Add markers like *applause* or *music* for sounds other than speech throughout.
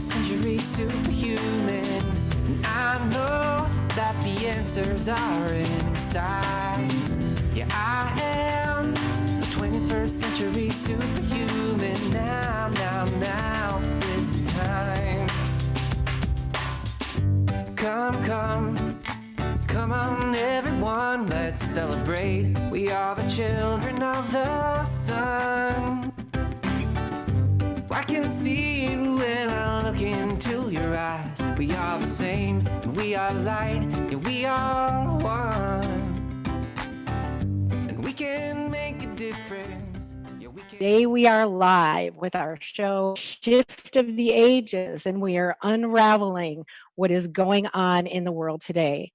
century superhuman. And I know that the answers are inside. Yeah, I am a 21st century superhuman. Now, now, now is the time. Come, come, come on, everyone, let's celebrate. We are the children of the sun. I can see We are the same, and we are light, yeah, we are one. And we can make a difference. Yeah, we. Today we are live with our show Shift of the Ages and we are unraveling what is going on in the world today.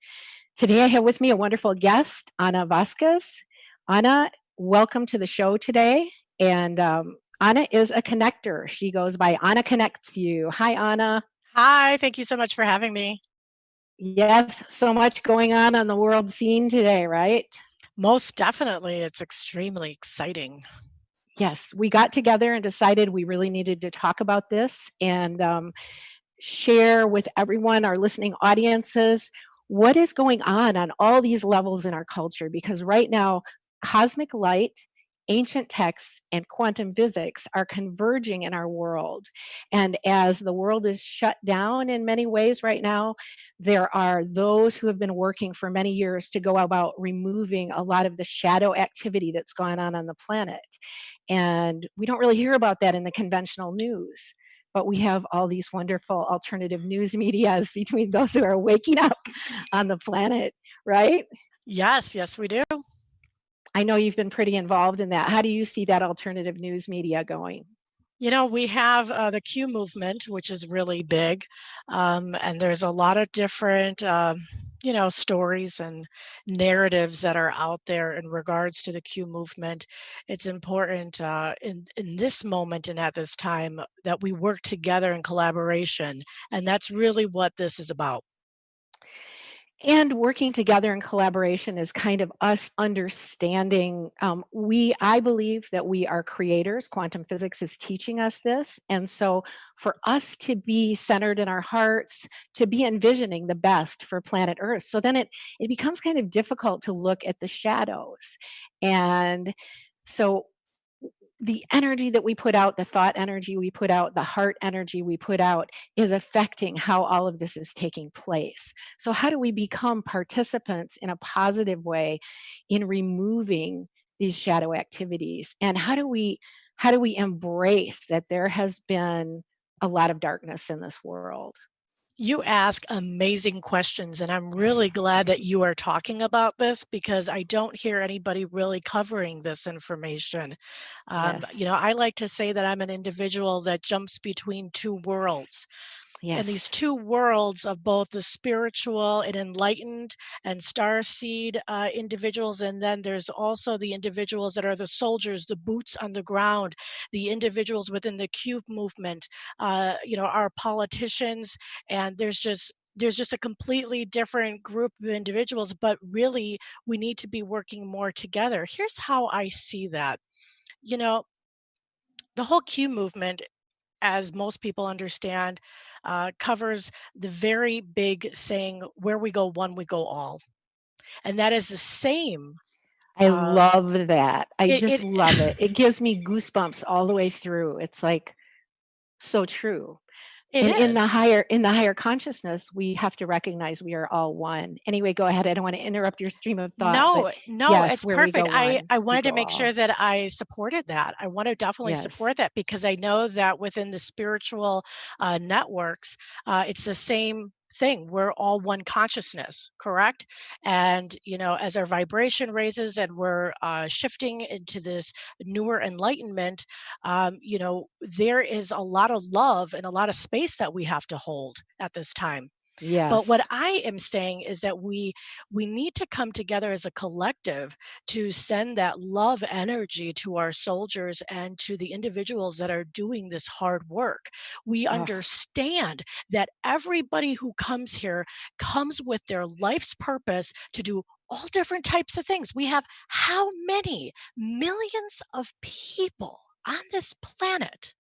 Today I have with me a wonderful guest, Ana Vasquez. Ana, welcome to the show today. And um, Ana is a connector. She goes by Anna Connects You. Hi, Ana. Hi, thank you so much for having me. Yes, so much going on on the world scene today, right? Most definitely, it's extremely exciting. Yes, we got together and decided we really needed to talk about this and um, share with everyone, our listening audiences, what is going on on all these levels in our culture. Because right now, cosmic light ancient texts and quantum physics are converging in our world. And as the world is shut down in many ways right now, there are those who have been working for many years to go about removing a lot of the shadow activity that's gone on on the planet. And we don't really hear about that in the conventional news but we have all these wonderful alternative news medias *laughs* between those who are waking up on the planet, right? Yes, yes, we do. I know you've been pretty involved in that. How do you see that alternative news media going? You know, we have uh, the Q movement, which is really big, um, and there's a lot of different, um, you know, stories and narratives that are out there in regards to the Q movement. It's important uh, in in this moment and at this time that we work together in collaboration, and that's really what this is about. And working together in collaboration is kind of us understanding, um, we, I believe that we are creators. Quantum physics is teaching us this. And so for us to be centered in our hearts, to be envisioning the best for planet Earth. So then it, it becomes kind of difficult to look at the shadows. And so the energy that we put out, the thought energy we put out, the heart energy we put out is affecting how all of this is taking place. So how do we become participants in a positive way in removing these shadow activities? And how do we how do we embrace that there has been a lot of darkness in this world? You ask amazing questions, and I'm really glad that you are talking about this because I don't hear anybody really covering this information. Um, Yes. you know, I like to say that I'm an individual that jumps between two worlds. And these two worlds of both the spiritual and enlightened and star seed uh, individuals, and then there's also the individuals that are the soldiers, the boots on the ground, the individuals within the Q movement, uh, you know, our politicians, and there's just there's just a completely different group of individuals, but really we need to be working more together. Here's how I see that. You know, the whole Q movement as most people understand, uh, covers the very big saying, where we go one, we go all. And that is the same. I Uh, love that. I it, just it love it. It *laughs* gives me goosebumps all the way through. It's like so true. It And in the higher in the higher consciousness, we have to recognize we are all one. Anyway, go ahead. I don't want to interrupt your stream of thought, No, no, yes, it's where we go perfect. I, one, I wanted to make sure that I supported that. I want to definitely Yes. support that because I know that within the spiritual uh, networks, uh, it's the same thing. We're all one consciousness, correct? And, you know, as our vibration raises and we're uh, shifting into this newer enlightenment, um, you know, there is a lot of love and a lot of space that we have to hold at this time. But what I am saying is that we we need to come together as a collective to send that love energy to our soldiers and to the individuals that are doing this hard work. We Oh, understand that everybody who comes here comes with their life's purpose to do all different types of things. We have how many millions of people on this planet?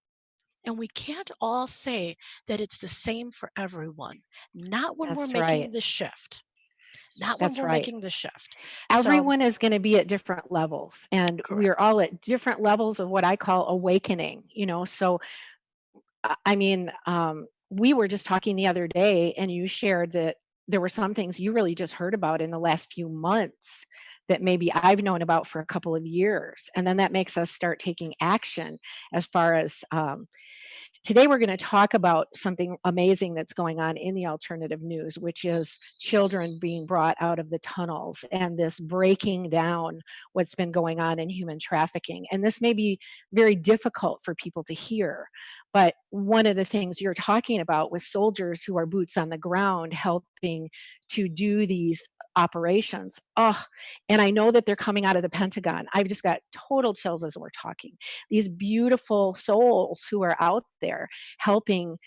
And we can't all say that it's the same for everyone. Not when we're That's making right. the shift. Not when we're right. making the shift. So Everyone is gonna be at different levels, and we're all at different levels of what I call awakening, you know, so I I mean, um, we were just talking the other day, and you shared that there were some things you really just heard about in the last few months that maybe I've known about for a couple of years, and then that makes us start taking action as far as, um today we're gonna talk about something amazing that's going on in the alternative news, which is children being brought out of the tunnels and this breaking down what's been going on in human trafficking, and this may be very difficult for people to hear, but one of the things you're talking about with soldiers who are boots on the ground helping to do these operations, Oh, and I know that they're coming out of the Pentagon. I've just got total chills as we're talking. These beautiful souls who are out there helping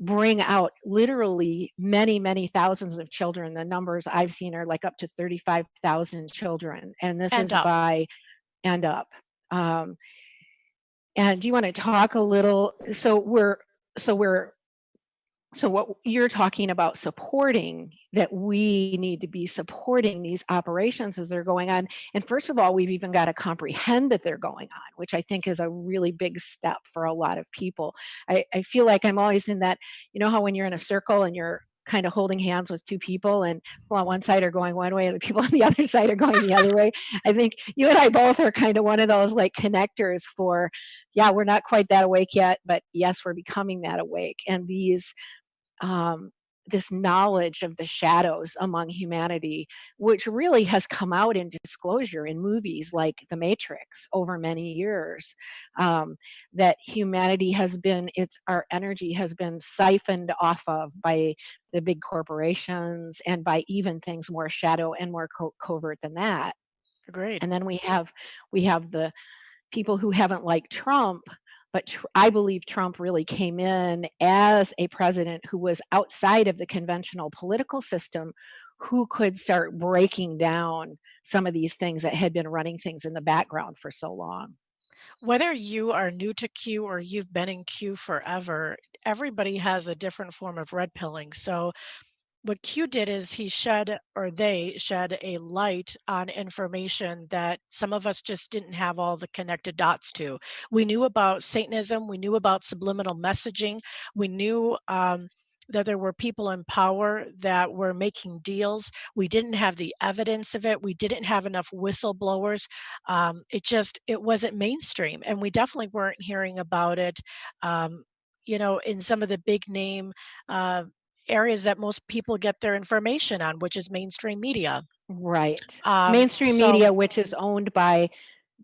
bring out literally many, many thousands of children. The numbers I've seen are like up to 35,000 children, and this And is up. by and up. Um and do you wanna talk a little so we're so we're so what you're talking about supporting, that we need to be supporting these operations as they're going on, and first of all, we've even gotta comprehend that they're going on, which I think is a really big step for a lot of people. I I feel like I'm always in that you know how when you're in a circle and you're kinda holding hands with 2 people and people on one side are going one way and the people *laughs* on the other side are going the other way? I think you and I both are kinda one of those, like, connectors for, yeah, we're not quite that awake yet, but yes, we're becoming that awake, and these, um this knowledge of the shadows among humanity, which really has come out in disclosure in movies like The Matrix over many years, um, that humanity has been it's our energy has been siphoned off of by the big corporations and by even things more shadow and more co covert than that. Agreed. And then we have we have the people who haven't liked Trump, but I believe Trump really came in as a president who was outside of the conventional political system, who could start breaking down some of these things that had been running things in the background for so long. Whether you are new to Q or you've been in Q forever, everybody has a different form of red pilling, so what Q did is he shed or they shed a light on information that some of us just didn't have all the connected dots to. We knew about Satanism, we knew about subliminal messaging, we knew, um, that there were people in power that were making deals. We didn't have the evidence of it, we didn't have enough whistleblowers, um, it just it wasn't mainstream, and we definitely weren't hearing about it, um, you know, in some of the big name, uh, areas that most people get their information on, which is mainstream media. Right. Um, Mainstream so media, which is owned by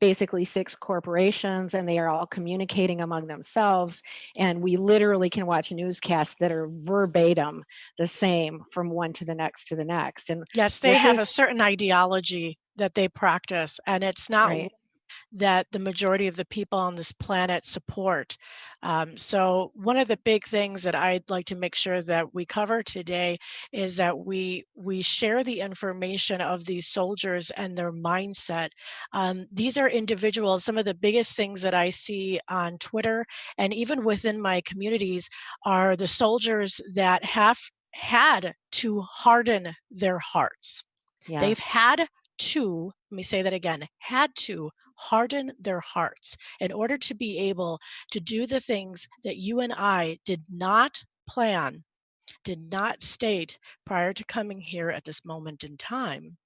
basically 6 corporations, and they are all communicating among themselves, and we literally can watch newscasts that are verbatim the same from one to the next to the next, and Yes, they have a certain ideology that they practice, and it's not Right. That the majority of the people on this planet support. Um, so one of the big things that I'd like to make sure that we cover today is that we we share the information of these soldiers and their mindset. Um, these are individuals some of the biggest things that I see on Twitter and even within my communities are the soldiers that have had to harden their hearts. They've had to, let me say that again, had to harden their hearts in order to be able to do the things that you and I did not plan, did not state prior to coming here at this moment in time,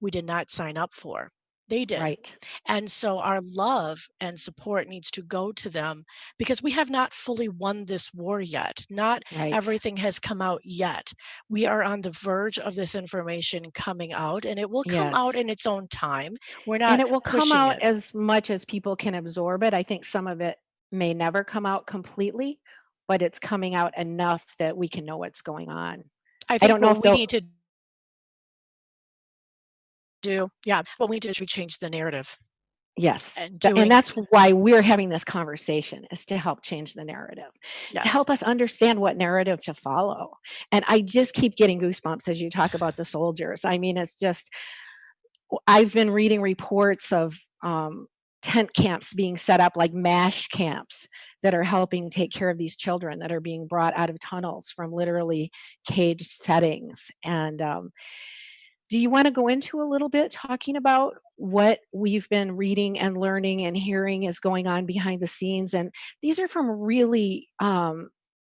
we did not sign up for. They did. Right. And so our love and support needs to go to them because we have not fully won this war yet. Not Right. everything has come out yet. We are on the verge of this information coming out, and it will come out in its own time. We're not And it will come out it. as much as people can absorb it, I think some of it may never come out completely, but it's coming out enough that we can know what's going on. I I don't know if we need to do yeah, what we do is we change the narrative. Yes, And and that's why we're having this conversation, is to help change the narrative, to help us understand what narrative to follow, and I just keep getting goosebumps as you talk about the soldiers, I mean, it's just I've been reading reports of, um, tent camps being set up like MASH camps that are helping take care of these children that are being brought out of tunnels from literally caged settings. And um, do you want to go into a little bit talking about what we've been reading and learning and hearing is going on behind the scenes? And these are from really, um,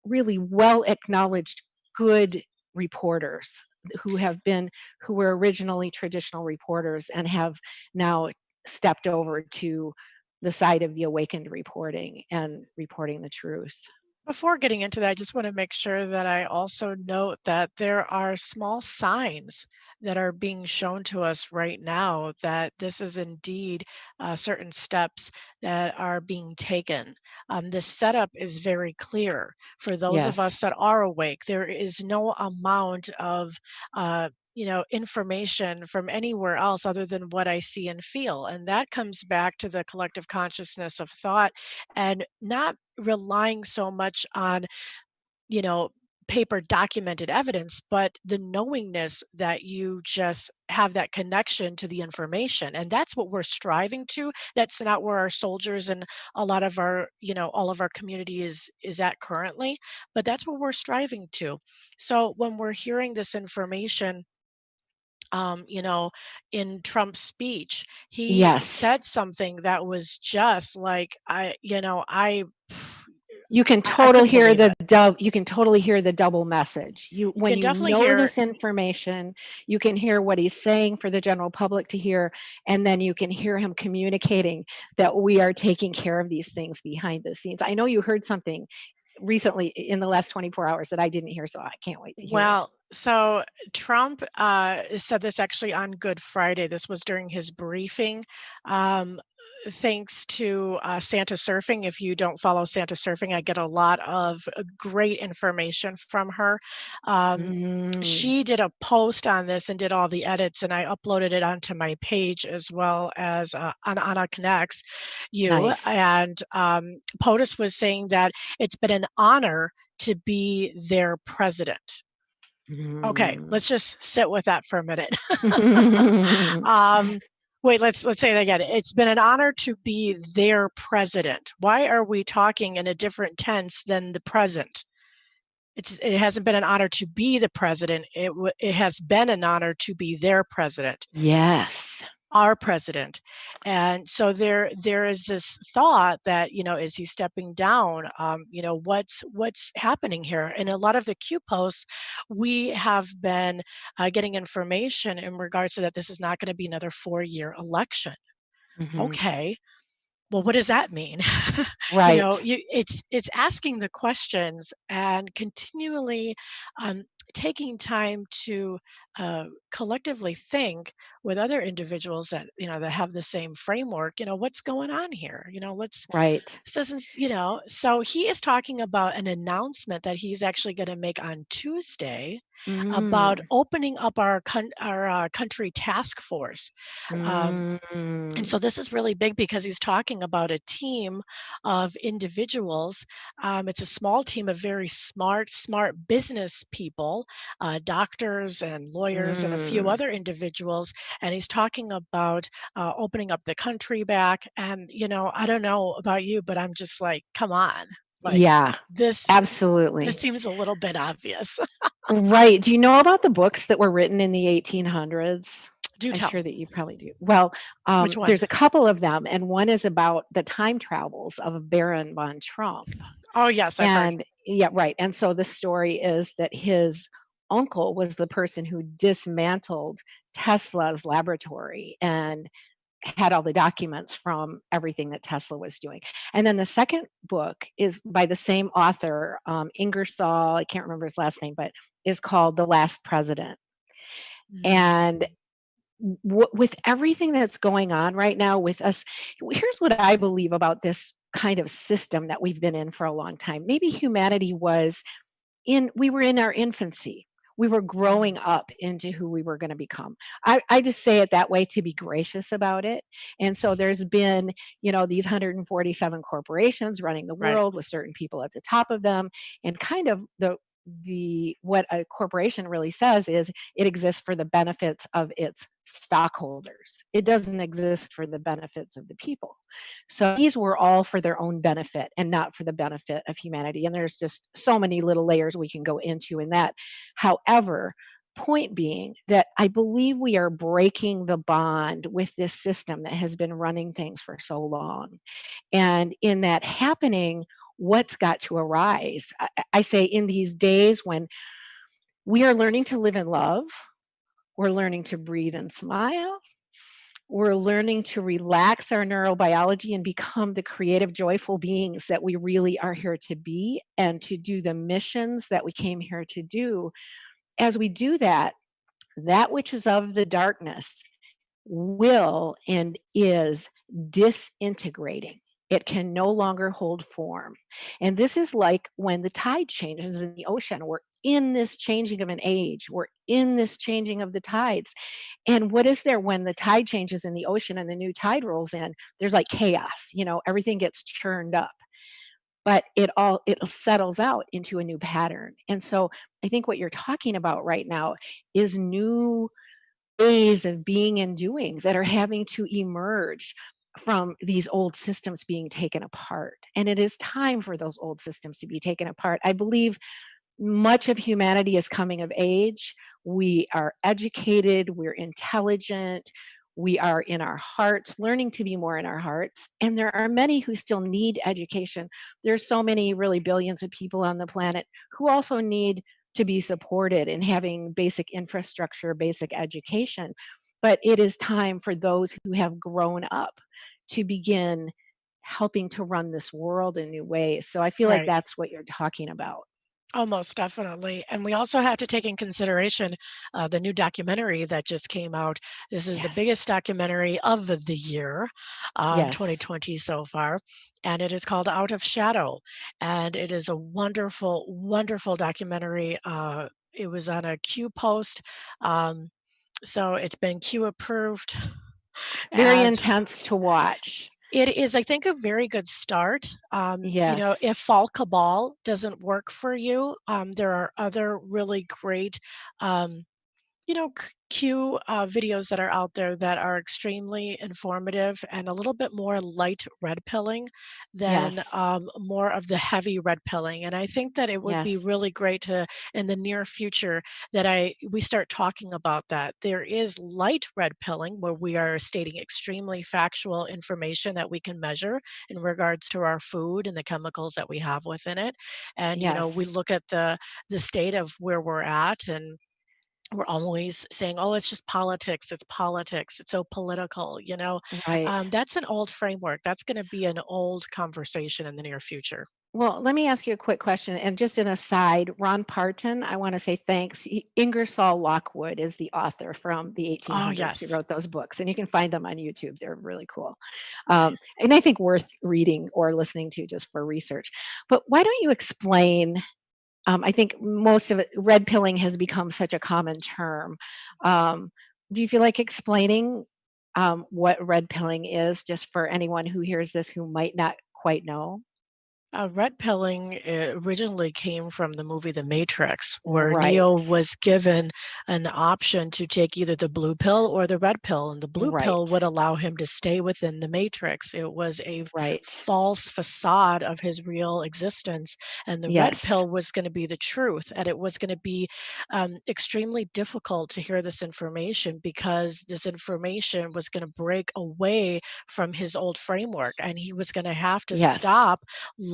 really well acknowledged good reporters who have been who were originally traditional reporters and have now stepped over to the side of the awakened reporting and reporting the truth. Before getting into that, I just want to make sure that I also note that there are small signs that are being shown to us right now that this is indeed uh, certain steps that are being taken. Um, the setup is very clear for those of us that are awake. There is no amount of uh, you know information from anywhere else other than what I see and feel, and that comes back to the collective consciousness of thought and not relying so much on you know, paper documented evidence, but the knowingness that you just have that connection to the information. And that's what we're striving to. That's not where our soldiers and a lot of our, you know, all of our community is is at currently, but that's what we're striving to. So when we're hearing this information um, you know, in Trump's speech, he Yes. said something that was just like I, you know, I You can I, I total couldn't hear the dou you can totally hear the double message. You You when you know hear this information, you can hear what he's saying for the general public to hear, and then you can hear him communicating that we are taking care of these things behind the scenes. I know you heard something recently in the last 24 hours that I didn't hear, so I can't wait to hear it. Well, so Trump uh, said this actually on Good Friday. This was during his briefing. Um, thanks to uh, Santa Surfing. If you don't follow Santa Surfing, I get a lot of uh, great information from her. Um, Mm, she did a post on this and did all the edits, and I uploaded it onto my page as well as uh, on Anna Connects you. nice. And um, POTUS was saying that it's been an honor to be their president. Okay, Mm. let's just sit with that for a minute. *laughs* *laughs* um, wait, let's let's say that again. It's been an honor to be their president. Why are we talking in a different tense than the present? It's it hasn't been an honor to be the president. It it has been an honor to be their president Yes. Our president. And so there there is this thought that you know is he stepping down? Um, you know what's what's happening here? In a lot of the q posts we have been uh, getting information in regards to that this is not going to be another four year election. Mhm. okay well what does that mean? Right *laughs* you know you it's it's asking the questions and continually um, taking time to uh, collectively think with other individuals that you know that have the same framework you know what's going on here you know let's Right. this doesn't you know so he is talking about an announcement that he's actually going to make on tuesday about Mm. opening up our coun- our uh, country task force um, and Mm. so this is really big because he's talking about a team of individuals. Um, it's a small team of very smart, smart business people, uh, doctors and lawyers, and a few Mm. other individuals. And he's talking about uh, opening up the country back. And, you know, I don't know about you, but I'm just like, come on. Like, Yeah, this absolutely. this seems a little bit obvious. Right. Do you know about the books that were written in the 1800s? Do I'm tell. sure that you probably do. Well, um, there's a couple of them, and one is about the time travels of Baron von Trump. Oh, yes, I've heard. And yeah, right. And so the story is that his uncle was the person who dismantled Tesla's laboratory and had all the documents from everything that Tesla was doing. And then the second book is by the same author, um, Ingersoll, I can't remember his last name, but is called The Last President. And Mm, w- with everything that's going on right now with us, here's what I believe about this kind of system that we've been in for a long time. Maybe humanity was in we were in our infancy. We were growing up into who we were going to become. I, I just say it that way to be gracious about it. And so mm-hmm. there's been, you know, these 147 corporations running the right. world with certain people at the top of them. And kind of the the what a corporation really says is it exists for the benefits of its stockholders. It doesn't exist for the benefits of the people. So these were all for their own benefit and not for the benefit of humanity. And there's just so many little layers we can go into in that. However, point being that I believe we are breaking the bond with this system that has been running things for so long. And in that happening, what's got to arise? I, I say in these days when we are learning to live in love, we're learning to breathe and smile. We're learning to relax our neurobiology and become the creative, joyful beings that we really are here to be and to do the missions that we came here to do. As we do that, that which is of the darkness will and is disintegrating. It can no longer hold form. And this is like when the tide changes in the ocean. We're in this changing of an age. We're in this changing of the tides. And what is there when the tide changes in the ocean and the new tide rolls in? There's like chaos, you know, everything gets churned up. But it all it settles out into a new pattern. And so I think what you're talking about right now is new ways of being and doing that are having to emerge from these old systems being taken apart. And it is time for those old systems to be taken apart. I believe much of humanity is coming of age. We are educated, we're intelligent, we are in our hearts, learning to be more in our hearts. And there are many who still need education. There's so many, really billions of people on the planet who also need to be supported in having basic infrastructure, basic education. But it is time for those who have grown up to begin helping to run this world in new ways. So I feel like that's what you're talking about. Oh, most definitely. And we also have to take in consideration uh, the new documentary that just came out. This is the biggest documentary of the the year, um, Yes. 2020 so far, and it is called Out of Shadow. And it is a wonderful, wonderful documentary. Uh, it was on a Q post, um, so it's been Q approved. Very And intense to watch. It is, I think, a very good start. Um, you know, if Fall Cabal doesn't work for you, um, there are other really great, um, you know, Q uh, videos that are out there that are extremely informative and a little bit more light red pilling than Yes. um, more of the heavy red pilling. And I think that it would be really great to, in the near future, that I we start talking about that. There is light red pilling where we are stating extremely factual information that we can measure in regards to our food and the chemicals that we have within it. And you know, we look at the the state of where we're at and we're always saying, "Oh, it's just politics, it's politics, it's so political," you know? Um, that's an old framework. That's gonna be an old conversation in the near future. Well, let me ask you a quick question. And just an aside, Ron Parton, I want to say thanks. Ingersoll Lockwood is the author from the Oh, 1800s. He wrote those books, and you can find them on YouTube. They're really cool. Um, Nice. and I think worth reading or listening to just for research. But why don't you explain? Um, I think most of it, red pilling has become such a common term. Um, do you feel like explaining um, what red pilling is just for anyone who hears this who might not quite know? Uh, red pilling uh, originally came from the movie The Matrix, where Right. Neo was given an option to take either the blue pill or the red pill, and the blue pill would allow him to stay within the Matrix. It was a Right. false facade of his real existence, and the red pill was going to be the truth, and it was going to be um, extremely difficult to hear this information because this information was going to break away from his old framework, and he was going to have to Yes. stop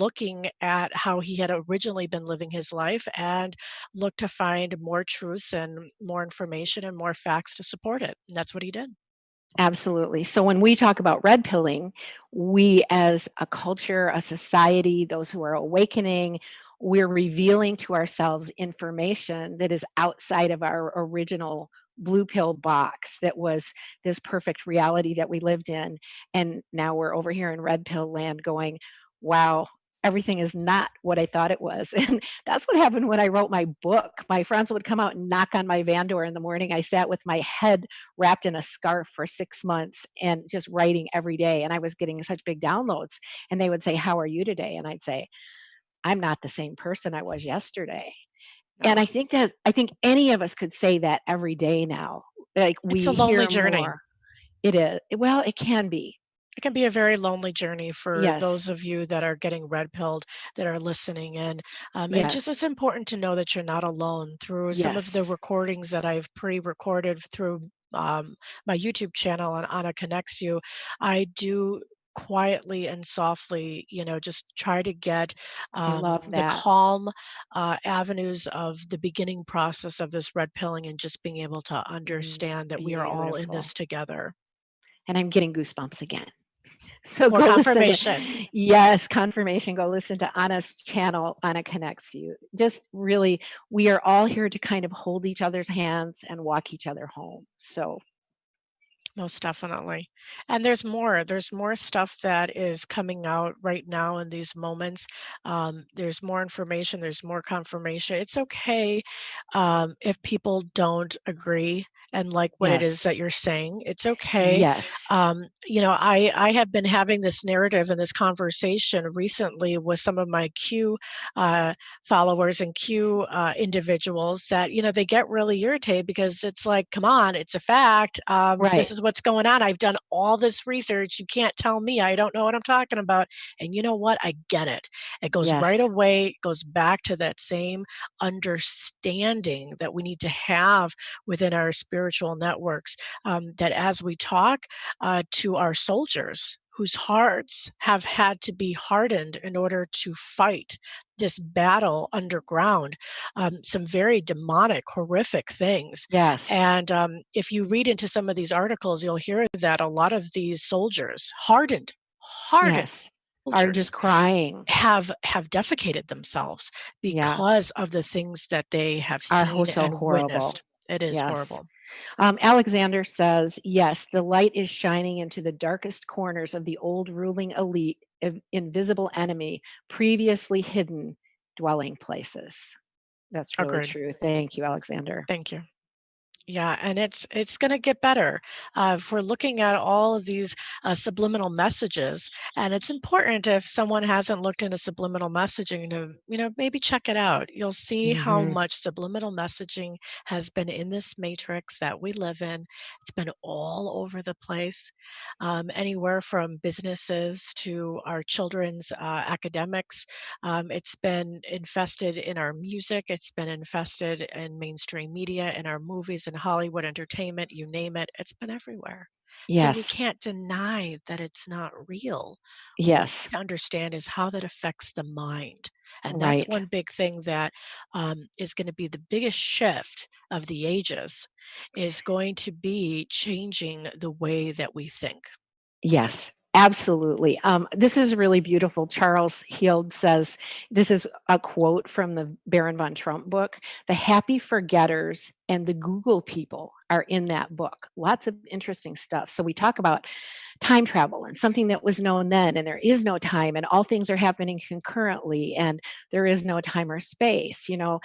looking at how he had originally been living his life and look to find more truths and more information and more facts to support it. And that's what he did. Absolutely. So when we talk about red pilling, we as a culture, a society, those who are awakening, we're revealing to ourselves information that is outside of our original blue pill box that was this perfect reality that we lived in. And now we're over here in red pill land going, wow, everything is not what I thought it was. *laughs* And that's what happened when I wrote my book. My friends would come out and knock on my van door in the morning. I sat with my head wrapped in a scarf for 6 months and just writing every day, and I was getting such big downloads, and they would say, "How are you today?" And I'd say, "I'm not the same person I was yesterday." And I think that I think any of us could say that every day now. like, we It's a lonely journey. more. It is well, it can be. It can be a very lonely journey for Yes. those of you that are getting red pilled, that are listening in. Um, and just Yes. it's important to know that you're not alone through some of the Yes. recordings that I've pre-recorded through um, my YouTube channel on Anna Connects You. I do quietly and softly, you know, just try to get I um, love the that. calm uh, avenues of the beginning process of this red pilling and just being able to Mm, understand that we are all in beautiful. this together. And I'm getting goosebumps again. *laughs* So More go listen to confirmation. yes, confirmation, go listen to Anna's channel, Anna Connects You. Just really, we are all here to kind of hold each other's hands and walk each other home. So Most definitely. And there's more. There's more stuff that is coming out right now in these moments. Um, there's more information, there's more confirmation. It's okay um, if people don't agree and like what it is that you're saying. It's okay. Yes. Um, you know, I I have been having this narrative and this conversation recently with some of my Q uh, followers and Q uh, individuals that you know they get really irritated because it's like, come on, it's a fact. Um, this is what's going on. I've done all this research. You can't tell me I don't know what I'm talking about. And you know what? I get it. It goes right away. Goes back to that same understanding that we need to have within our spiritual networks. Um, that as we talk uh, to our soldiers whose hearts have had to be hardened in order to fight this battle underground, um, some very demonic, horrific things. Yes. And um, if you read into some of these articles, you'll hear that a lot of these soldiers, hardened, hardened Yes. Are just crying. have have defecated themselves Yeah. because of the things that they have Are seen so and horrible. witnessed. It is Yes. horrible. Um, Alexander says, yes, the light is shining into the darkest corners of the old ruling elite, invisible enemy, previously hidden dwelling places. That's really Agreed. true. Thank you, Alexander. Thank you. Yeah, and it's it's going to get better. Uh, if we're looking at all of these uh, subliminal messages, and it's important if someone hasn't looked into subliminal messaging to, you know, maybe check it out. You'll see how hmm much subliminal messaging has been in this matrix that we live in. It's been all over the place, um, anywhere from businesses to our children's uh, academics. Um, it's been infested in our music. It's been infested in mainstream media, in our movies and Hollywood entertainment, you name it. It's been everywhere. So we can't deny that it's not real. Yes. to understand is how that affects the mind. And that's Right. one big thing that um, is going to be the biggest shift of the ages is going to be changing the way that we think. Yes, absolutely. Um, this is really beautiful. Charles Heald says, this is a quote from the Baron von Trump book. The happy forgetters and the Google people are in that book. Lots of interesting stuff. So we talk about time travel and something that was known then, and there is no time, and all things are happening concurrently, and there is no time or space, you know.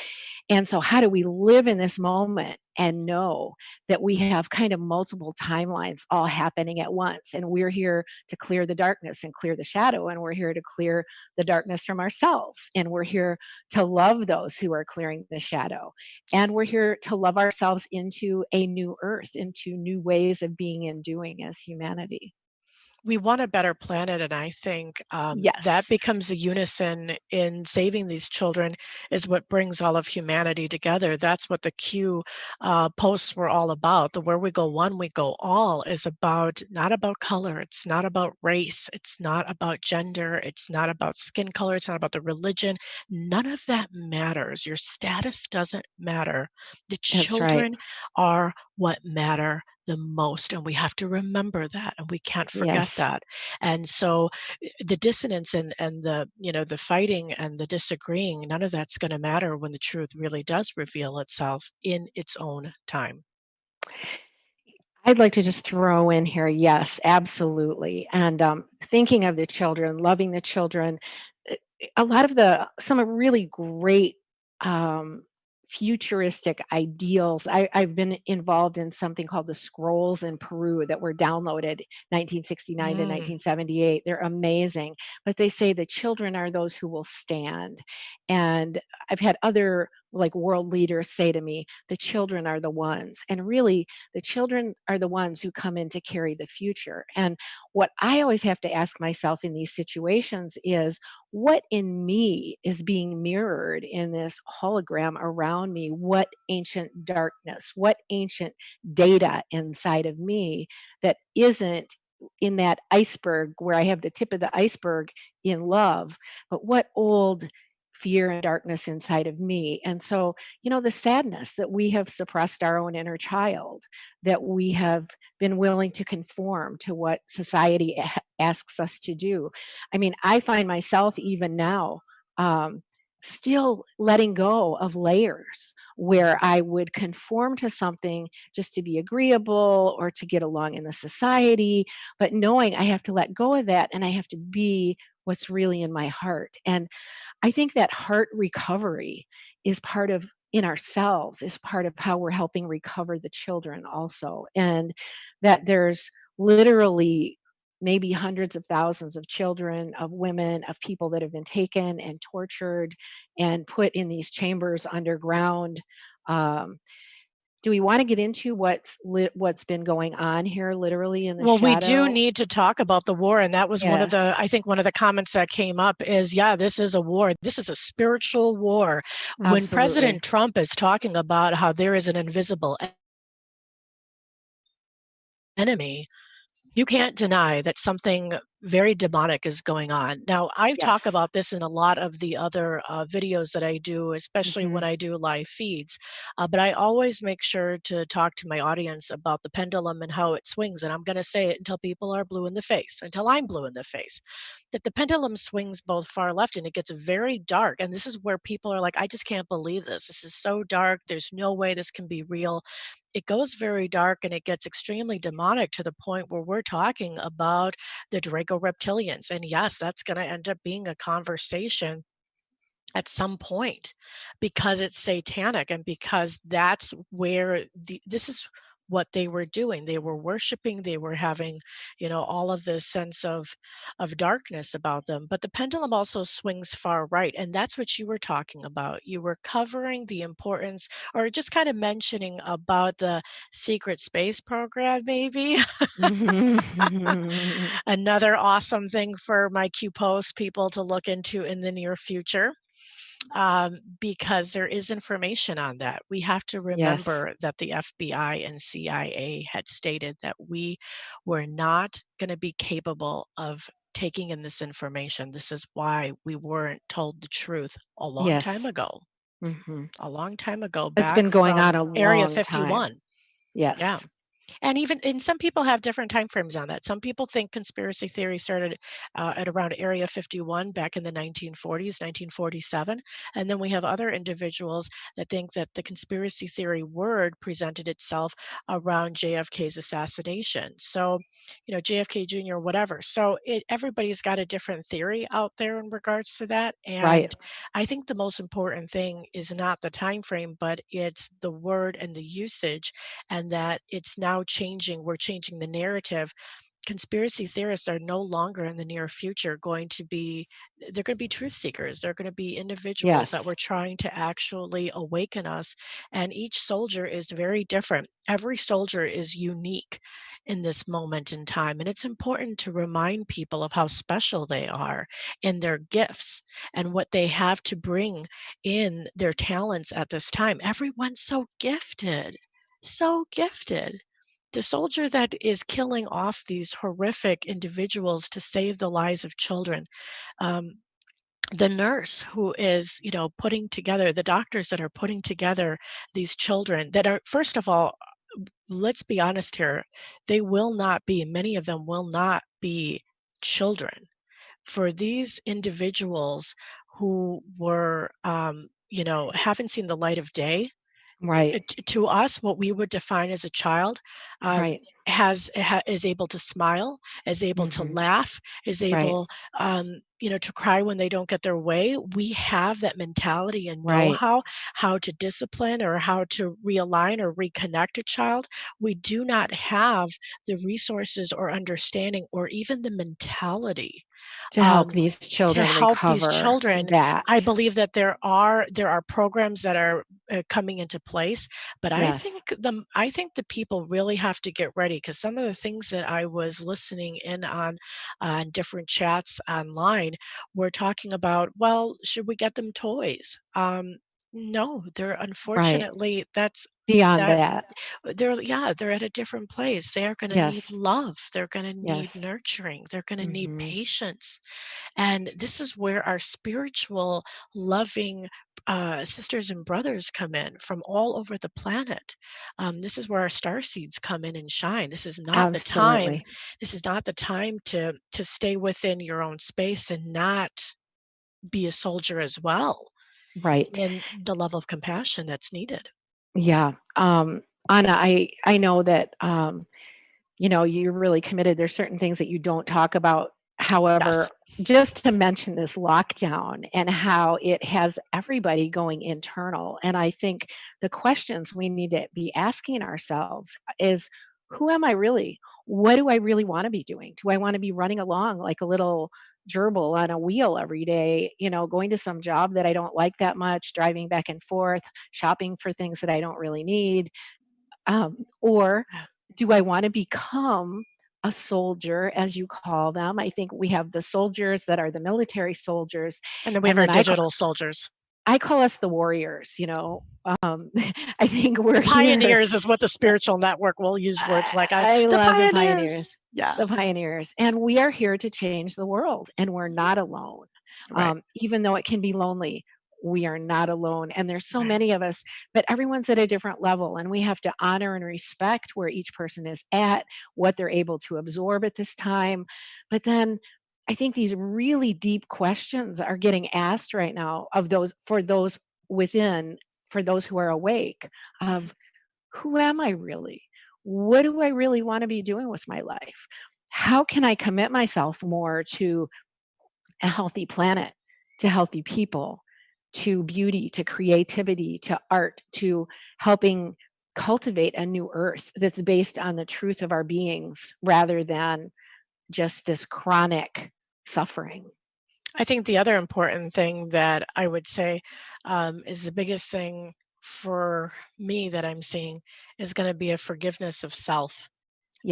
And so, how do we live in this moment and know that we have kind of multiple timelines all happening at once? And we're here to clear the darkness and clear the shadow, and we're here to clear the darkness from ourselves, and we're here to love those who are clearing the shadow, and we're here to love ourselves into a new earth, into new ways of being and doing as humanity. We want a better planet and i think um, that becomes a unison in saving these children is what brings all of humanity together. That's what the q uh, posts were all about. The where we go one we go all is about not about color it's not about race it's not about gender it's not about skin color it's not about the religion. None of that matters. Your status doesn't matter. The That's right. children are what matter the most and we have to remember that and we can't forget Yes. that and so eh, the dissonance and and the you know the fighting and the disagreeing none of that's going to matter when the truth really does reveal itself in its own time I'd like to just throw in here, yes, absolutely. And um, thinking of the children, loving the children, uh, a lot of the, some really great um, futuristic ideals. I, I've been involved in something called the scrolls in Peru that were downloaded 1969 to Mm. 1978. They're amazing, but they say the children are those who will stand. And I've had other like world leaders say to me, the children are the ones. And really, the children are the ones who come in to carry the future. And what I always have to ask myself in these situations is what in me is being mirrored in this hologram around me? What ancient darkness, what ancient data inside of me that isn't in that iceberg where I have the tip of the iceberg in love, but what old fear and darkness inside of me. And so, you know, the sadness that we have suppressed our own inner child, that we have been willing to conform to what society asks us to do. I mean, I find myself even now um, still letting go of layers where I would conform to something just to be agreeable or to get along in the society, but knowing I have to let go of that and I have to be what's really in my heart. And I think that heart recovery is part of in ourselves is part of how we're helping recover the children also. And that there's literally maybe hundreds of thousands of children, of women, of people that have been taken and tortured and put in these chambers underground. Um, do we want to get into what's lit, what's been going on here, literally in the Well, we do need to talk about the war, and that was one of the I think one of the comments that came up is, yeah, this is a war. This is a spiritual war. When. President Trump is talking about how there is an invisible enemy, you can't deny that something very demonic is going on. Now, I talk about this in a lot of the other uh, videos that I do, especially when hmm I do live feeds. Uh, but I always make sure to talk to my audience about the pendulum and how it swings. And I'm going to say it until people are blue in the face, until I'm blue in the face. That the pendulum swings both far left and it gets very dark. And this is where people are like, I just can't believe this. This is so dark. There's no way this can be real it goes very dark and it gets extremely demonic to the point where we're talking about the Draco reptilians. And yes, that's going to end up being a conversation at some point because it's satanic and because that's where the this is what they were doing. They were worshiping they were having you know all of this sense of of darkness about them but the pendulum also swings far right and that's what you were talking about. You were covering the importance or just kind of mentioning about the secret space program maybe. Mhm. *laughs* another awesome thing for my q post people to look into in the near future um, because there is information on that. We have to Yes, remember that the FBI and CIA had stated that we were not going to be capable of taking in this information. This is why we weren't told the truth a long time yes. ago, Mhm. a long time ago, It's been going on a Area long time. 51. Yeah. And even and some people have different time frames on that. Some people think conspiracy theory started uh, at around Area 51 back in the 1940s, 1947. And then we have other individuals that think that the conspiracy theory word presented itself around JFK's assassination. So, you know, JFK Jr., whatever. So it, everybody's got a different theory out there in regards to that. Right. And I think the most important thing is not the time frame, but it's the word and the usage and that it's now changing. We're changing the narrative. Conspiracy theorists are no longer in the near future going to be, they're going to be truth seekers. They're going to be individuals that Yes. were trying to actually awaken us. And each soldier is very different. Every soldier is unique in this moment in time. And it's important to remind people of how special they are in their gifts and what they have to bring in their talents at this time. Everyone's so gifted so gifted. The soldier that is killing off these horrific individuals to save the lives of children. Um, the nurse who is, you know, putting together, the doctors that are putting together these children that are, first of all, let's be honest here, they will not be, many of them will not be children. For these individuals who were, um, you know, haven't seen the light of day, Right. to us, what we would define as a child, um, Right. has ha is able to smile, is able to Mhm. laugh, is Right. able, um, you know, to cry when they don't get their way. We have that mentality and Right. know-how, how to discipline or how to realign or reconnect a child. We do not have the resources or understanding or even the mentality, To help um, these to children help these children. I believe that there are there are programs that are, uh, coming into place, but I think the I think the people really have to get ready because some of the things that I was listening in on, on different chats online were talking about, "Well, should we get them toys?" Um, no, they're Right. unfortunately, that's Beyond that that. they're yeah, they're at a different place. They are gonna need love, they're gonna need Yes. nurturing, they're gonna need Mhm. patience, and this is where our spiritual, loving, uh, sisters and brothers come in from all over the planet. Um, this is where our star seeds come in and shine. This is not the time this is not the time to to stay within your own space and not be a soldier as well Right. And the level of compassion that's needed. Yeah, um, Anna, I I know that, um, you know, you're really committed. There's certain things that you don't talk about. Yes. However, just to mention this lockdown and how it has everybody going internal, and I think the questions we need to be asking ourselves is, "Who am I really? What do I really wanna be doing? Do I wanna be running along like a little gerbil on a wheel every day, you know, going to some job that I don't like that much, driving back and forth, shopping for things that I don't really need? Um, or do I wanna become a soldier, as you call them?" I think we have the soldiers that are the military soldiers, And then we have our I digital soldiers. I call us the warriors, you know? Um, *laughs* I think we're The *laughs* pioneers is what the spiritual network will use words like, uh, I "The love the pioneers!" Yeah. the pioneers, and we are here to change the world, and we're not alone. Right. Um, even though it can be lonely, we are not alone, and there's so Right. many of us, but everyone's at a different level, and we have to honor and respect where each person is at, what they're able to absorb at this time. But then I think these really deep questions are getting asked right now of those for those within, for those who are awake of, "Who am I really? What do I really wanna be doing with my life? How can I commit myself more to a healthy planet, to healthy people, to beauty, to creativity, to art, to helping cultivate a new earth that's based on the truth of our beings rather than just this chronic suffering?" I think the other important thing that I would say, um, is the biggest thing for me that I'm seeing is gonna be a forgiveness of self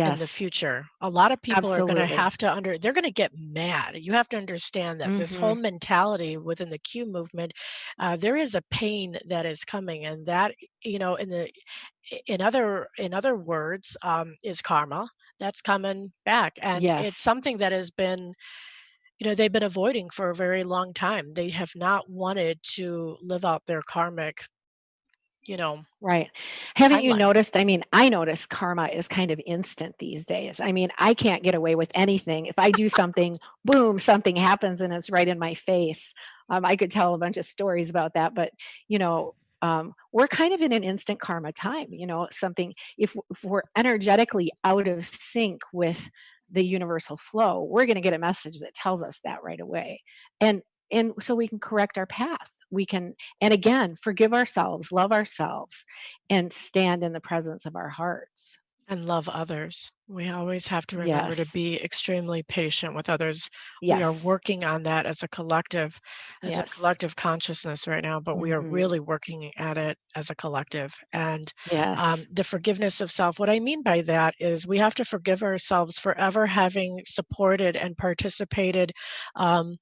in the future. A lot of people are gonna have to under they're gonna get mad. You have to understand that this whole Mhm. mentality within the Q movement, uh, there is a pain that is coming, and that, you know, in the in other in other words, um, is karma that's coming back, and it's something that has been you know, they've been avoiding for a very long time. They have not wanted to live out their karmic you know Right. Haven't you noticed I mean, I notice karma is kind of instant these days. I mean, I can't get away with anything. If I do something, boom, something happens and it's right in my face. Um, I could tell a bunch of stories about that, but, you know, um, we're kind of in an instant karma time, you know, something if if we're energetically out of sync with the universal flow, we're gonna get a message that tells us that right away. And and so we can correct our path. We can and again, forgive ourselves, love ourselves, and stand in the presence of our hearts. And love others. We always have to remember to be extremely patient with others. We are working on that as a collective as a collective consciousness right now, but we are Mhm. really working at it as a collective, and, um, the forgiveness of self what I mean by that is we have to forgive ourselves for ever having supported and participated, um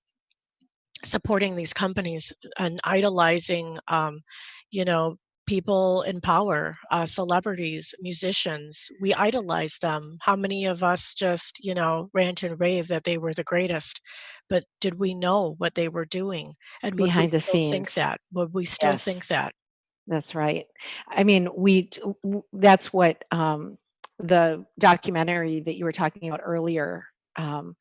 supporting these companies and idolizing, um, you know, people in power, uh, celebrities, musicians. We idolize them. How many of us just, you know, rant and rave that they were the greatest, but did we know what they were doing? And we Behind the still think that? Would we still Yes. think that? That's right. I mean, we t w w that's what, um, the documentary that you were talking about earlier, um,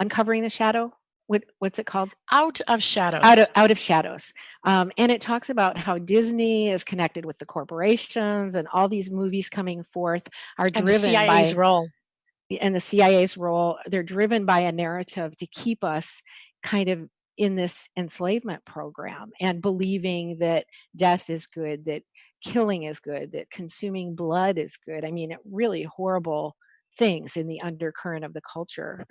Uncovering the Shadow? What what's it called? Out of Out of Shadows. Out of Shadows. Um, and it talks about how Disney is connected with the corporations, and all these movies coming forth are And the driven CIA's by role. and the CIA's role, they're driven by a narrative to keep us kind of in this enslavement program and believing that death is good, that killing is good, that consuming blood is good. I mean, really horrible things in the undercurrent of the culture.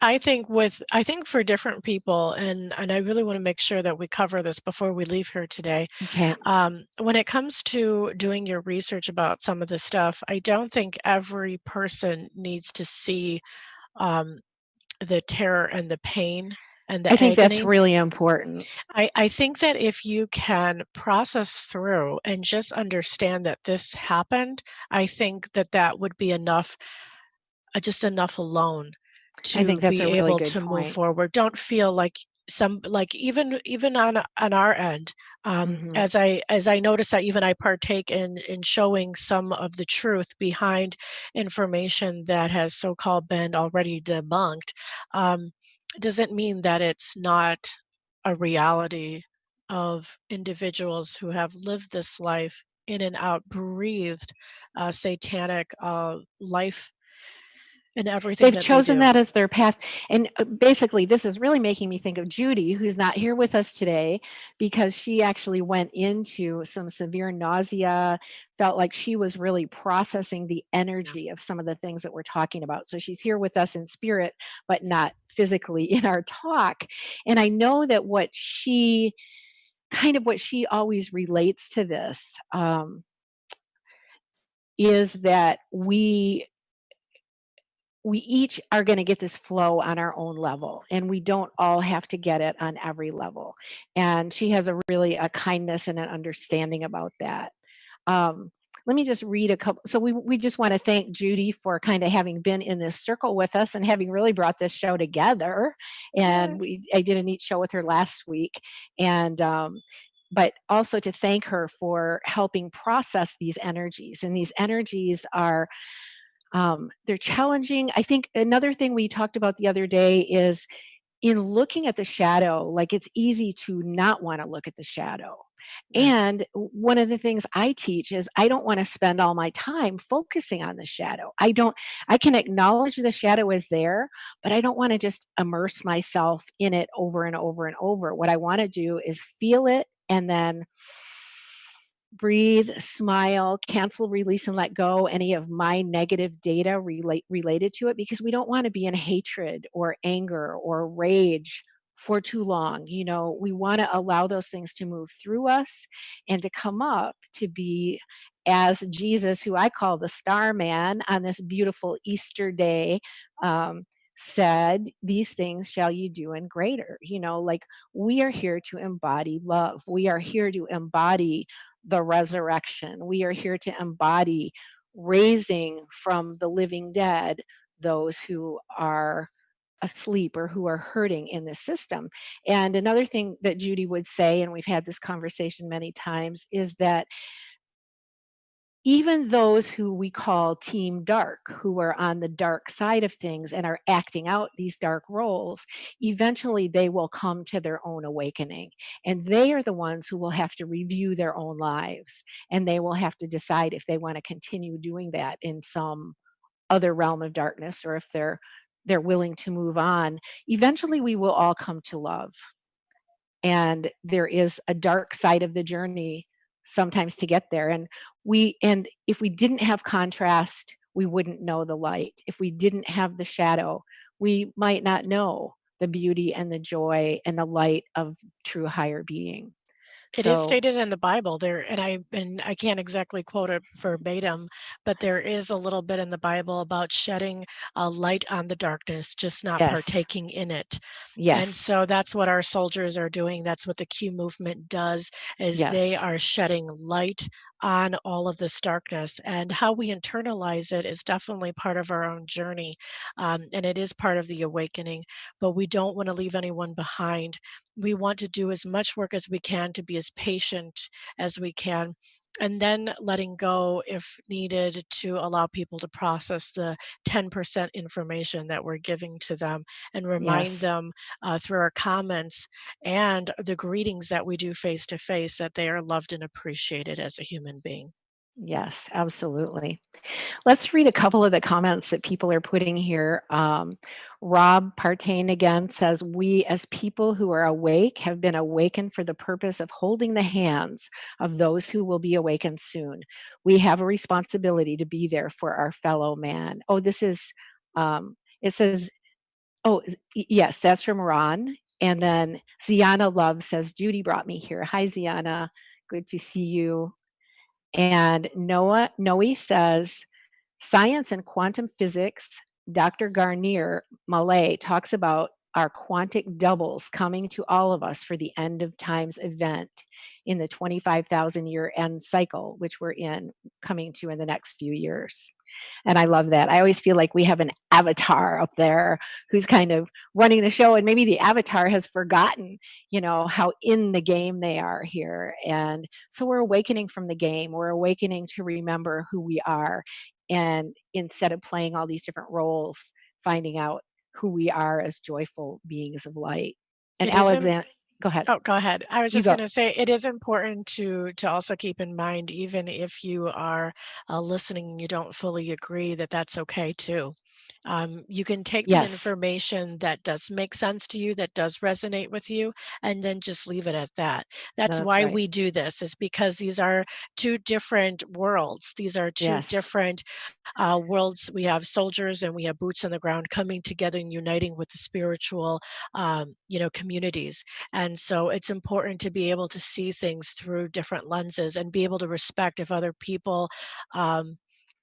I think with I think for different people, and and I really want to make sure that we cover this before we leave here today. Okay. Um, when it comes to doing your research about some of this stuff, I don't think every person needs to see um, the terror and the pain and the I think that's really important. I, I think that if you can process through and just understand that this happened, I think that that would be enough, uh, just enough alone I to think that's be a really able good to move forward. Don't feel like some like even even on on our end um Mhm. as i as i notice that even i partake in in showing some of the truth behind information that has so-called been already debunked um doesn't mean that it's not a reality of individuals who have lived this life in and out breathed uh, satanic uh, life in everything They've that they chosen do that as their path, and, uh, basically, this is really making me think of Judy, who's not here with us today because she actually went into some severe nausea, felt like she was really processing the energy of some of the things that we're talking about. So she's here with us in spirit, but not physically *laughs* in our talk. And I know that what she kind of what she always relates to this, um is that we we each are going to get this flow on our own level and we don't all have to get it on every level. And she has a really a kindness and an understanding about that. Um, let me just read a couple so we, we just want to thank judy for kind of having been in this circle with us and having really brought this show together. Yeah and we i did a neat show with her last week. And um, but also to thank her for helping process these energies and these energies are um, they're challenging. I think another thing we talked about the other day is in looking at the shadow, like it's easy to not want to look at the shadow. And one of the things I teach is I don't want to spend all my time focusing on the shadow. I don't, I can acknowledge the shadow is there, but I don't want to just immerse myself in it over and over and over. What I want to do is feel it and then breathe, smile, cancel, release, and let go any of my negative data relate related to it because we don't want to be in hatred or anger or rage for too long. You know, we want to allow those things to move through us and to come up to be as Jesus, who I call the star man on this beautiful Easter day, um, said, These things shall you do and greater. You know, like we are here to embody love. We are here to embody the resurrection. We are here to embody raising from the living dead those who are asleep or who are hurting in this system. And another thing that Judy would say, and we've had this conversation many times, is that even those who we call team dark, who are on the dark side of things and are acting out these dark roles, eventually they will come to their own awakening. And they are the ones who will have to review their own lives. And they will have to decide if they want to continue doing that in some other realm of darkness or if they're they're willing to move on. Eventually we will all come to love and there is a dark side of the journey sometimes to get there and we and if we didn't have contrast we wouldn't know the light. If we didn't have the shadow we might not know the beauty and the joy and the light of true higher being It is so stated in the Bible there, and I and I can't exactly quote it verbatim, but there is a little bit in the Bible about shedding a light on the darkness, just not yes partaking in it. Yes. And yes so that's what our soldiers are doing. That's what the Q movement does is they yes are shedding light on all of this darkness. And how we internalize it is definitely part of our own journey. Um, and it is part of the awakening, but we don't want to leave anyone behind. We want to do as much work as we can to be as patient as we can and then letting go if needed to allow people to process the 10% information that we're giving to them and remind yes them uh, through our comments and the greetings that we do face to face that they are loved and appreciated as a human being. Yes, absolutely. Let's read a couple of the comments that people are putting here. Um, Rob Partain again says, we as people who are awake have been awakened for the purpose of holding the hands of those who will be awakened soon. We have a responsibility to be there for our fellow man. Oh, this is, um, it says, oh, yes, that's from Ron. And then Ziana Love says, Judy brought me here. Hi, Ziana. Good to see you. And Noah Noe says, science and quantum physics, Dr. Garnier Malet talks about our quantic doubles coming to all of us for the end of times event in the 25,000 year end cycle, which we're in coming to in the next few years. And I love that. I always feel like we have an avatar up there who's kind of running the show and maybe the avatar has forgotten, you know, how in the game they are here. And so we're awakening from the game. We're awakening to remember who we are. And instead of playing all these different roles, finding out who we are as joyful beings of light. And It is im Alexand go ahead. Oh, go ahead. I was just gonna say, it is important to to also keep in mind, even if you are, uh, listening you don't fully agree, that that's okay too. Um, you can take the information that does make sense to you, that does resonate with you, and then just leave it at that. That's that's why right. we do this, is because these are 2 different worlds. These are 2 Yes. different uh, worlds. We have soldiers and we have boots on the ground coming together and uniting with the spiritual, um, you know, communities. And so it's important to be able to see things through different lenses and be able to respect if other people, um,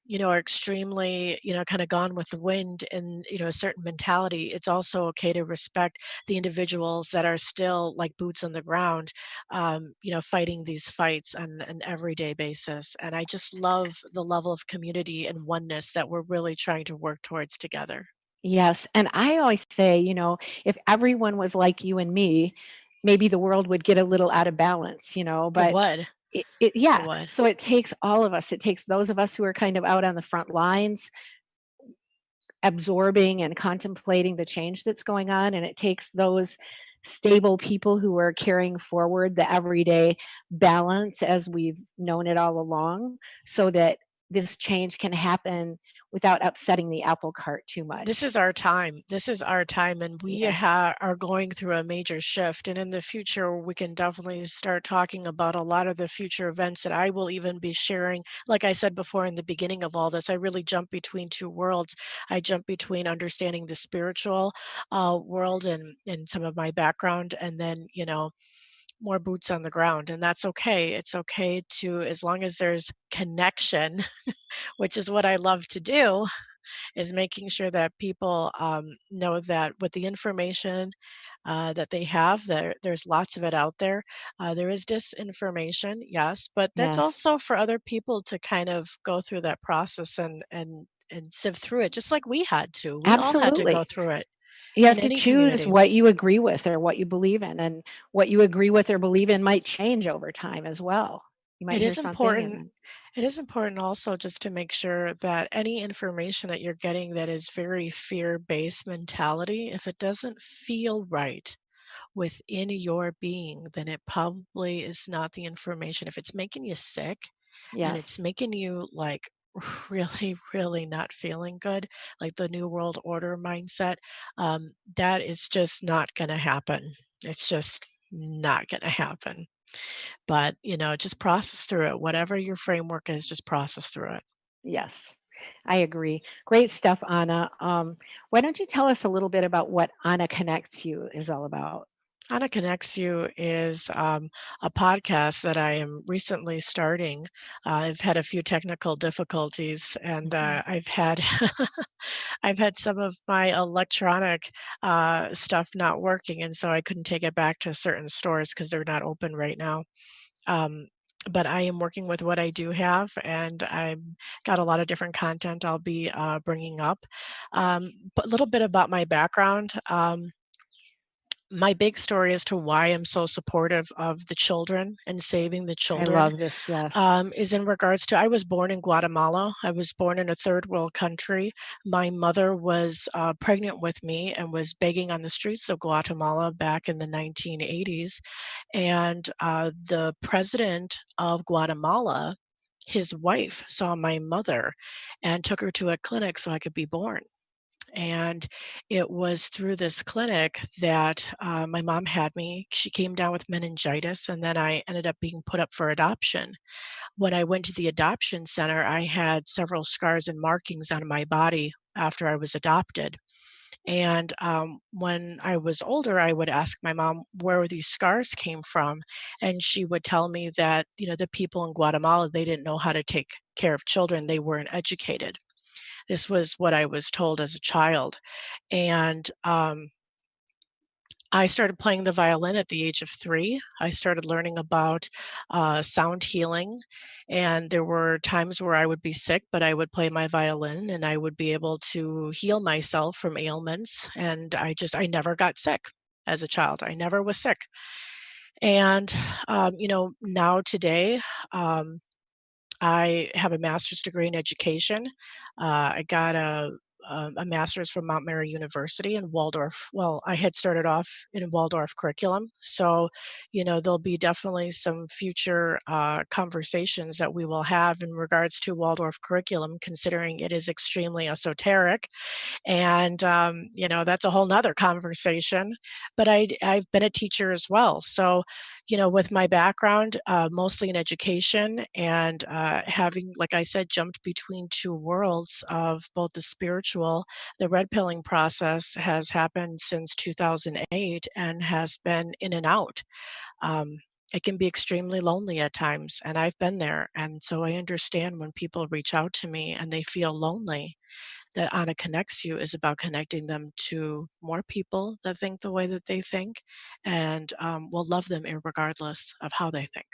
you know, are extremely, you know, kind of gone with the wind and, you know, a certain mentality. It's also okay to respect the individuals that are still like boots on the ground, um, you know, fighting these fights on an everyday basis. And I just love the level of community and oneness that we're really trying to work towards together. Yes, and I always say, you know, if everyone was like you and me, maybe the world would get a little out of balance, you know, It but would. It, it yeah, so it takes all of us. It takes those of us who are kind of out on the front lines absorbing and contemplating the change that's going on and it takes those stable people who are carrying forward the everyday balance as we've known it all along so that this change can happen without upsetting the apple cart too much. This is our time. This is our time, and we Yes. ha are going through a major shift. And in the future, we can definitely start talking about a lot of the future events that I will even be sharing. Like I said before in the beginning of all this, I really jump between two worlds. I jump between understanding the spiritual uh, world and and some of my background, and then you know more boots on the ground, and that's okay. It's okay to as long as there's connection, *laughs* which is what I love to do is making sure that people um, know that with the information uh, that they have, there there's lots of it out there. Uh, there is disinformation, yes, but that's Yes. also for other people to kind of go through that process and and and sift through it, just like we had to. We all had to go Absolutely. through it You have to choose community. what you agree with or what you believe in, and what you agree with or believe in might change over time as well. You might It and important. It is important also just to make sure that any information that you're getting that is very fear-based mentality, if it doesn't feel right within your being, then it probably is not the information. If it's making you sick and it's making you like *laughs* really, really not feeling good, like the New World Order mindset, um, that is just not going to happen. It's just not going to happen. But, you know, just process through it. Whatever your framework is, just process through it. yes. I agree. Great stuff, Anna. Um, why don't you tell us a little bit about what Anna Connects You is all about? Anna Connects You is um, a podcast that I am recently starting. Uh, I've had a few technical difficulties, and Mhm. uh, I've had *laughs* I've had some of my electronic uh, stuff not working, and so I couldn't take it back to certain stores because they're not open right now. Um, but I am working with what I do have, and I've got a lot of different content I'll be uh, bringing up. Um, but a little bit about my background. Um, my big story as to why I'm so supportive of the children and saving the I children love this. Yes. um, is in regards to I was born in Guatemala. I was born in a third world country. My mother was uh, pregnant with me and was begging on the streets of Guatemala back in the 1980s. And uh, the president of Guatemala his wife saw my mother and took her to a clinic so I could be born. And it was through this clinic that uh, my mom had me. She came down with meningitis, and then I ended up being put up for adoption. When I went to the adoption center, I had several scars and markings on my body after I was adopted. And um, when I was older, I would ask my mom where these scars came from. And she would tell me that, you know, the people in Guatemala, they didn't know how to take care of children, they weren't educated. This was what I was told as a child. And um, I started playing the violin at the age of three. I started learning about uh, sound healing, and there were times where I would be sick, but I would play my violin and I would be able to heal myself from ailments. And I just, I never got sick as a child. I never was sick. And, um, you know, now today, um, I have a master's degree in education. Uh, I got a a master's from Mount Mary University in Waldorf. Well, I had started off in Waldorf curriculum. So, you know, there'll be definitely some future uh, conversations that we will have in regards to Waldorf curriculum, considering it is extremely esoteric. And, um, you know, that's a whole nother conversation. But I, I've been a teacher as well. So, you know, with my background, uh, mostly in education and uh, having, like I said, jumped between two worlds of both the spiritual, the red pilling process has happened since 2008 and has been in and out. Um, it can be extremely lonely at times, and I've been there. And so I understand when people reach out to me and they feel lonely that Anna Connects You is about connecting them to more people that think the way that they think and um, will love them regardless of how they think.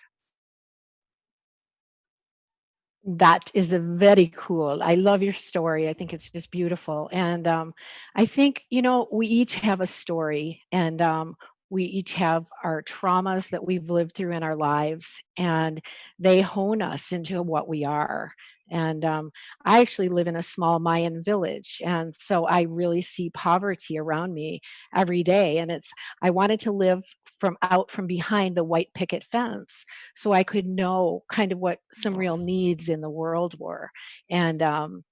That is a very cool. I love your story. I think it's just beautiful. And um, I think, you know, we each have a story and um, we each have our traumas that we've lived through in our lives and they hone us into what we are. And um, I actually live in a small Mayan village. And so I really see poverty around me every day. And it's, I wanted to live from out from behind the white picket fence so I could know kind of what some real needs in the world were. And um,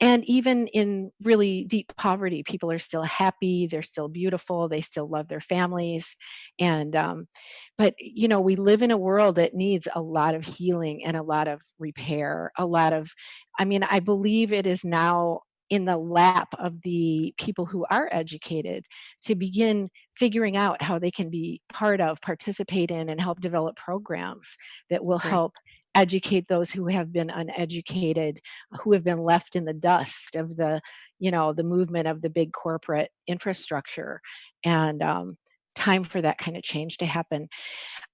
and even in really deep poverty, people are still happy, they're still beautiful, they still love their families. And, um, but, you know, we live in a world that needs a lot of healing and a lot of repair, a lot of, I mean, I believe it is now in the lap of the people who are educated to begin figuring out how they can be part of, participate in, and help develop programs that will Right. help educate those who have been uneducated, who have been left in the dust of the, you know, the movement of the big corporate infrastructure. And um, time for that kind of change to happen.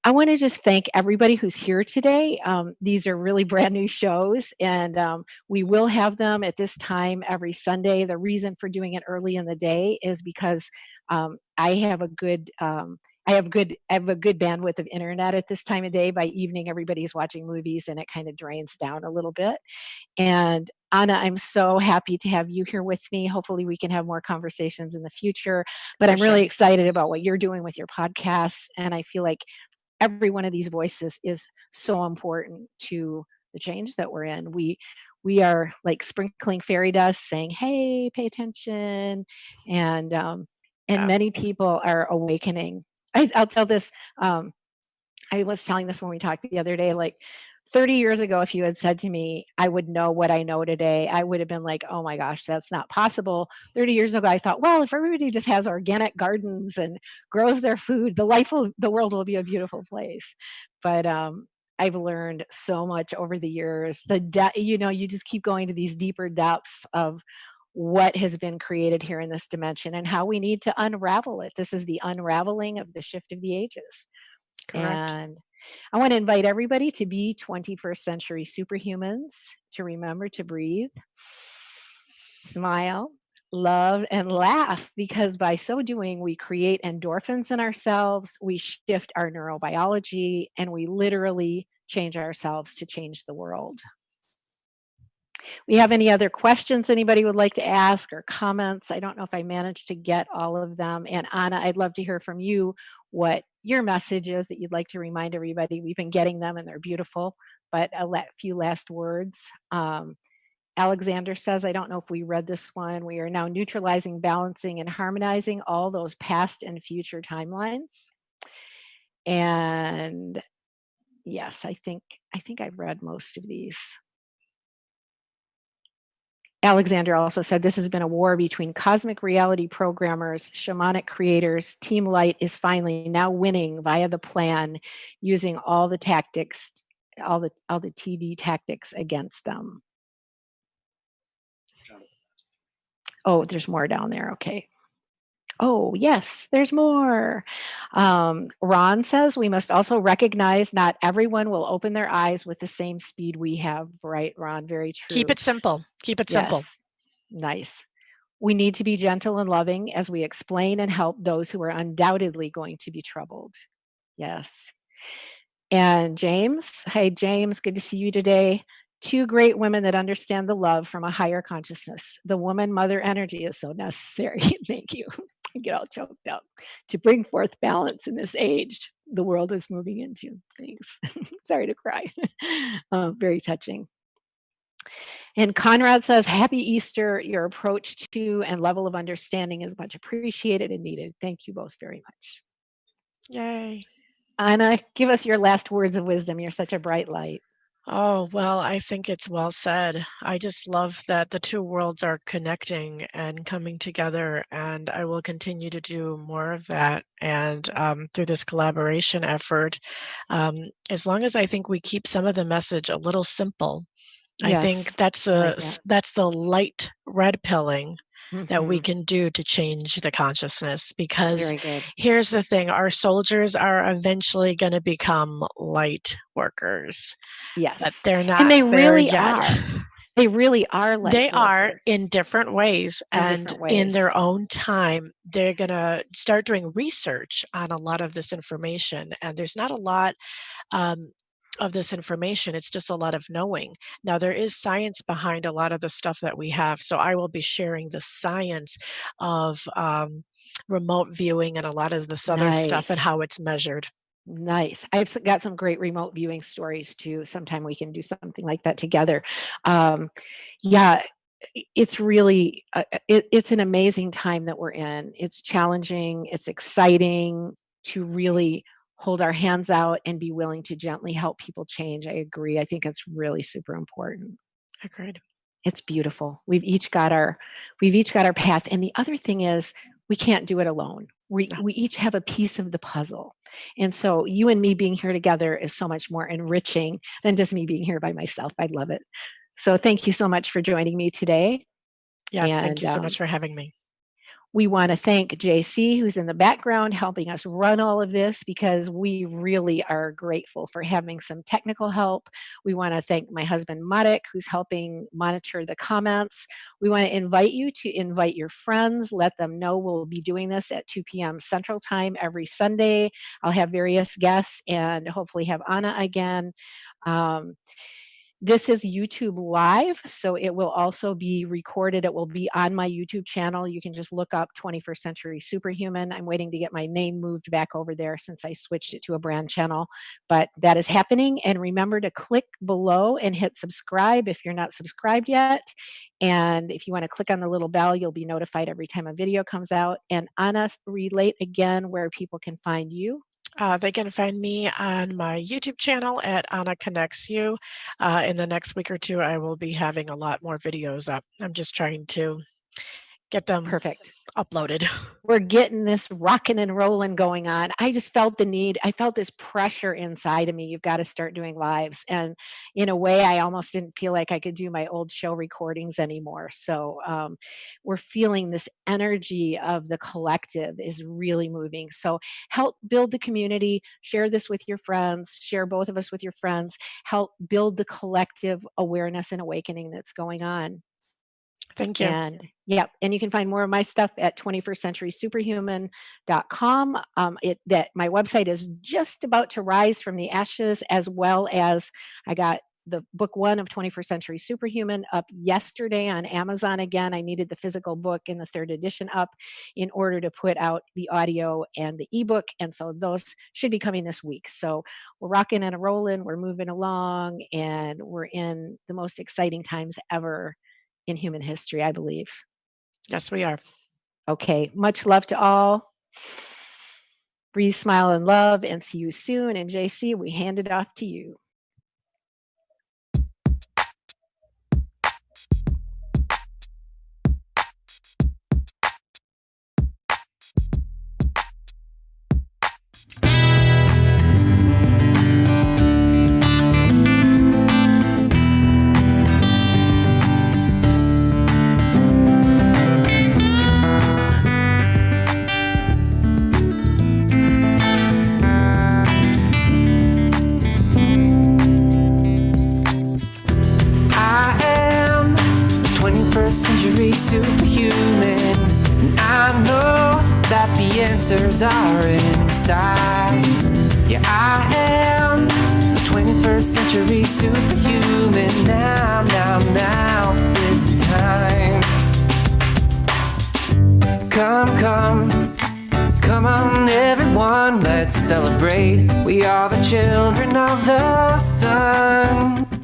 I want to just thank everybody who's here today. Um, these are really *laughs* brand new shows, and um, we will have them at this time every Sunday. The reason for doing it early in the day is because um, I have a good um, I have good I have a good bandwidth of internet at this time of day. By evening, everybody's watching movies, and it kind of drains down a little bit. And Anna, I'm so happy to have you here with me. Hopefully, we can have more conversations in the future. But For I'm really excited about what you're doing with your podcasts, and I feel like every one of these voices is so important to the change that we're in. We we are like sprinkling fairy dust, saying, "Hey, pay attention," and um, and Yeah. many people are awakening. I, I'll tell this. Um, I was telling this when we talked the other day, like 30 years ago, if you had said to me, I would know what I know today, I would have been like, oh my gosh, that's not possible. 30 years ago, I thought, well, if everybody just has organic gardens and grows their food, the life will, the world will be a beautiful place. But um, I've learned so much over the years. The you know, you just keep going to these deeper depths of what has been created here in this dimension and how we need to unravel it. This is the unraveling of the shift of the ages. Correct. And I want to invite everybody to be 21st century superhumans, to remember to breathe, smile, love, and laugh, because by so doing, we create endorphins in ourselves, we shift our neurobiology, and we literally change ourselves to change the world. We have any other questions anybody would like to ask or comments? I don't know if I managed to get all of them. And Anna, I'd love to hear from you what your message is that you'd like to remind everybody. We've been getting them and they're beautiful, but a few last words. Um, Alexander says, I don't know if we read this one. We are now neutralizing, balancing, and harmonizing all those past and future timelines. And yes, I think I think I've read most of these. Alexander also said this has been a war between cosmic reality programmers, shamanic creators. Team Light is finally now winning via the plan, using all the tactics, all the all the TD tactics against them. Oh, there's more down there. Okay. Oh, yes, there's more. Um, Ron says we must also recognize not everyone will open their eyes with the same speed we have. Right, Ron? Very true. Keep it simple. Keep it simple. Yes. Nice. We need to be gentle and loving as we explain and help those who are undoubtedly going to be troubled. Yes. And James, hey, James, good to see you today. Two great women that understand the love from a higher consciousness. The woman mother energy is so necessary. *laughs* Thank you. Get all choked up to bring forth balance in this age the world is moving into. Thanks. *laughs* Sorry to cry. Uh, *laughs* very touching. And Conrad says, Happy Easter. Your approach to and level of understanding is much appreciated and needed. Thank you both very much. Yay. Anna, give us your last words of wisdom. You're such a bright light. Oh, well, I think it's well said. I just love that the two worlds are connecting and coming together, and I will continue to do more of that. And um, through this collaboration effort, um, as long as I think we keep some of the message a little simple, I think that's a like that. that's the light red pilling that we Mhm. can do to change the consciousness because here's the thing our soldiers are eventually going to become light workers but Yes. they're not And they really are. They really are like they are in different ways in and different in their own time they're going to start doing research on a lot of this information and there's not a lot um, of this information. It's just a lot of knowing. Now there is science behind a lot of the stuff that we have so i will be sharing the science of um, remote viewing and a lot of this other stuff and how it's measured Nice. I've got some great remote viewing stories too. Sometime we can do something like that together. Um, yeah, it's really uh, uh, it, it's an amazing time that we're in. It's challenging. It's exciting to really hold our hands out and be willing to gently help people change. I agree. I think it's really super important. agreed It's beautiful. We've each got our we've each got our path. And the other thing is we can't do it alone. We we each have a piece of the puzzle. And so you and me being here together is so much more enriching than just me being here by myself. I love it. So thank you so much for joining me today. yes thank you so um, much for having me we want to thank JC, who's in the background helping us run all of this because we really are grateful for having some technical help. We want to thank my husband, Marek, who's helping monitor the comments. We want to invite you to invite your friends, let them know we'll be doing this at 2 p.m. Central Time every Sunday. I'll have various guests and hopefully have Anna again. Um, this is YouTube live, so it will also be recorded. It will be on my YouTube channel. You can just look up 21st Century Superhuman. I'm waiting to get my name moved back over there since I switched it to a brand channel, but that is happening. And remember to click below and hit subscribe if you're not subscribed yet. And if you want to click on the little bell, you'll be notified every time a video comes out. And Anna, relate again where people can find you. Uh, they can find me on my YouTube channel at Anna Connects You. Uh, in the next week or two, I will be having a lot more videos up. I'm just trying to get them Perfect. uploaded. *laughs* we're getting this rocking and rolling going on. I just felt the need. I felt this pressure inside of me. You've got to start doing lives. And in a way, I almost didn't feel like I could do my old show recordings anymore. So um, we're feeling this energy of the collective is really moving. So help build the community, share this with your friends, share both of us with your friends, help build the collective awareness and awakening that's going on. Thank you. And yeah, and you can find more of my stuff at 21st Century Superhuman.com. Um, it that my website is just about to rise from the ashes, as well as I got the book one of 21st Century Superhuman up yesterday on Amazon again. I needed the physical book in the third edition up in order to put out the audio and the ebook. And so those should be coming this week. So we're rocking and rolling, we're moving along, and we're in the most exciting times ever in human history, I believe. Yes, we are. Okay, much love to all. Breathe, smile, and love, and see you soon. And JC, we hand it off to you. Superhuman. And I know that the answers are inside. Yeah, I am a 21st century superhuman. Now, now, now is the time. Come, come. Come on, everyone, let's celebrate. We are the children of the sun.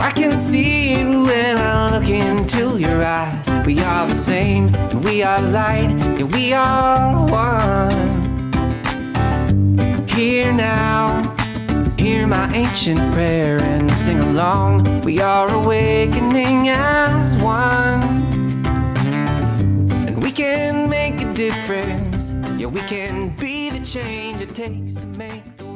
I can see it when I look into your eyes. We are the same, and we are light, and we are one. Here now, hear my ancient prayer and sing along. We are awakening as one. And we can make a difference. Yeah, we can be the change it takes to make the